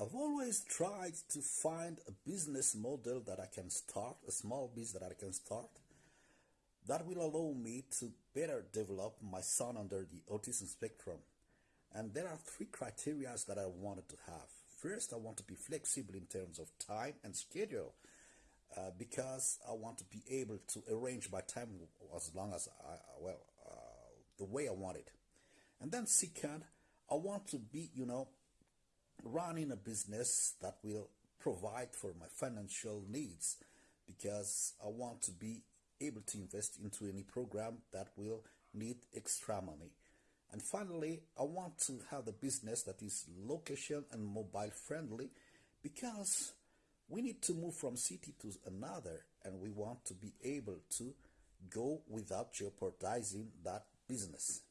I've always tried to find a business model that I can start, a small business that I can start, that will allow me to better develop my son under the autism spectrum. And there are three criteria that I wanted to have. First, I want to be flexible in terms of time and schedule uh, because I want to be able to arrange my time as long as I, well, uh, the way I want it. And then second, I want to be, you know, running a business that will provide for my financial needs because I want to be able to invest into any program that will need extra money. And finally, I want to have a business that is location and mobile friendly because we need to move from city to another and we want to be able to go without jeopardizing that business.